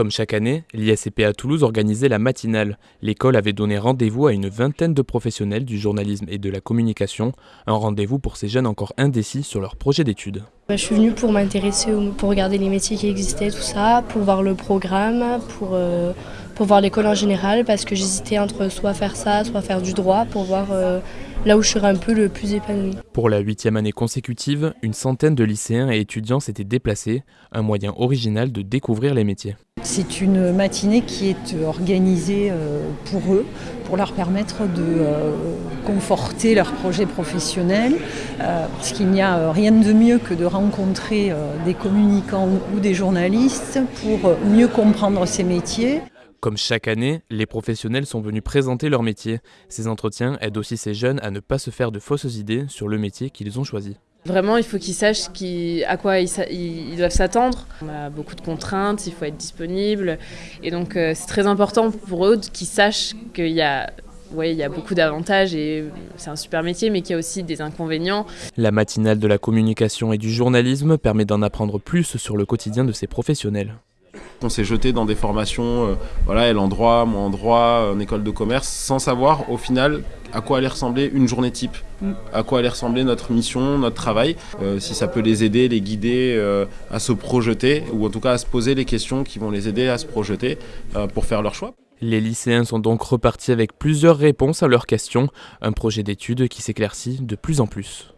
Comme chaque année, l'ISCP à Toulouse organisait la matinale. L'école avait donné rendez-vous à une vingtaine de professionnels du journalisme et de la communication, un rendez-vous pour ces jeunes encore indécis sur leur projet d'études. Bah, je suis venue pour m'intéresser, pour regarder les métiers qui existaient, tout ça, pour voir le programme, pour, euh, pour voir l'école en général, parce que j'hésitais entre soit faire ça, soit faire du droit, pour voir euh, là où je serais un peu le plus épanoui. Pour la huitième année consécutive, une centaine de lycéens et étudiants s'étaient déplacés, un moyen original de découvrir les métiers. C'est une matinée qui est organisée euh, pour eux, pour leur permettre de euh, conforter leur projet professionnel, euh, parce qu'il n'y a rien de mieux que de rencontrer des communicants ou des journalistes pour mieux comprendre ces métiers. Comme chaque année, les professionnels sont venus présenter leur métier. Ces entretiens aident aussi ces jeunes à ne pas se faire de fausses idées sur le métier qu'ils ont choisi. Vraiment, il faut qu'ils sachent à quoi ils, doivent s'attendre. On a beaucoup de contraintes, il faut être disponible. Et donc, euh, c'est très important pour eux qu'ils sachent qu'il y a il y a beaucoup d'avantages et c'est un super métier, mais qu'il y a aussi des inconvénients. La matinale de la communication et du journalisme permet d'en apprendre plus sur le quotidien de ces professionnels. On s'est jeté dans des formations, euh, voilà, elle en droit, moi en droit, en école de commerce, sans savoir au final à quoi allait ressembler une journée type, mm. à quoi allait ressembler notre mission, notre travail, euh, si ça peut les aider, les guider euh, à se projeter, ou en tout cas à se poser les questions qui vont les aider à se projeter pour faire leur choix. Les lycéens sont donc repartis avec plusieurs réponses à leurs questions, un projet d'étude qui s'éclaircit de plus en plus.